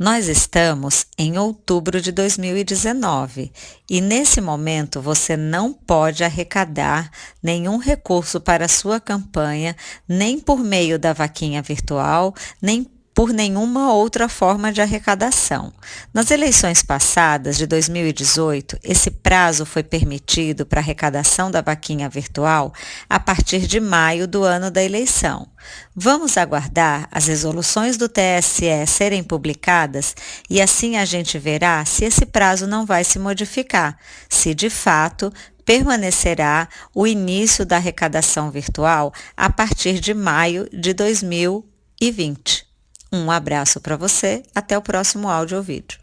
Nós estamos em outubro de 2019 e nesse momento você não pode arrecadar nenhum recurso para sua campanha, nem por meio da vaquinha virtual, nem por nenhuma outra forma de arrecadação. Nas eleições passadas, de 2018, esse prazo foi permitido para arrecadação da vaquinha virtual a partir de maio do ano da eleição. Vamos aguardar as resoluções do TSE serem publicadas e assim a gente verá se esse prazo não vai se modificar, se de fato permanecerá o início da arrecadação virtual a partir de maio de 2020. Um abraço para você, até o próximo áudio ou vídeo.